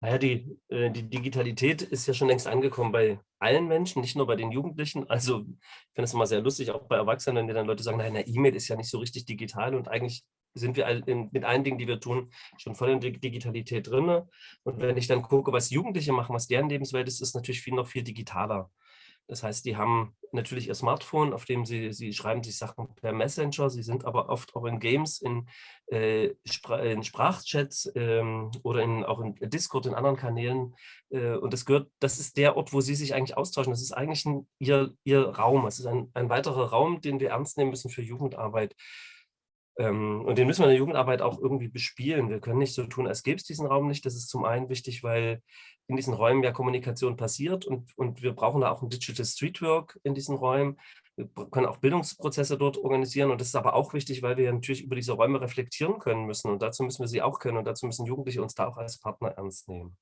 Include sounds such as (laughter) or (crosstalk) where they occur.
Naja, die, äh, die Digitalität ist ja schon längst angekommen bei allen Menschen, nicht nur bei den Jugendlichen. (laughs) Also ich finde es immer sehr lustig, auch bei Erwachsenen, wenn dann Leute sagen, nein, eine E-Mail ist ja nicht so richtig digital und eigentlich sind wir in, mit allen Dingen, die wir tun, schon voll in der Digitalität drin. Und wenn ich dann gucke, was Jugendliche machen, was deren Lebenswelt ist, ist natürlich viel noch viel digitaler. Das heißt, die haben natürlich ihr Smartphone, auf dem sie, sie schreiben sich Sachen per Messenger, sie sind aber oft auch in Games, in, äh, Spra in Sprachchats ähm, oder in, auch in Discord, in anderen Kanälen. Äh, und das gehört, das ist der Ort, wo sie sich eigentlich austauschen. Das ist eigentlich ein, ihr, ihr Raum. Es ist ein, ein weiterer Raum, den wir ernst nehmen müssen für Jugendarbeit. Ähm, und den müssen wir in der Jugendarbeit auch irgendwie bespielen. Wir können nicht so tun, als gäbe es diesen Raum nicht. Das ist zum einen wichtig, weil in diesen Räumen ja Kommunikation passiert und, und wir brauchen da auch ein Digital Streetwork in diesen Räumen. Wir können auch Bildungsprozesse dort organisieren und das ist aber auch wichtig, weil wir natürlich über diese Räume reflektieren können müssen und dazu müssen wir sie auch können und dazu müssen Jugendliche uns da auch als Partner ernst nehmen.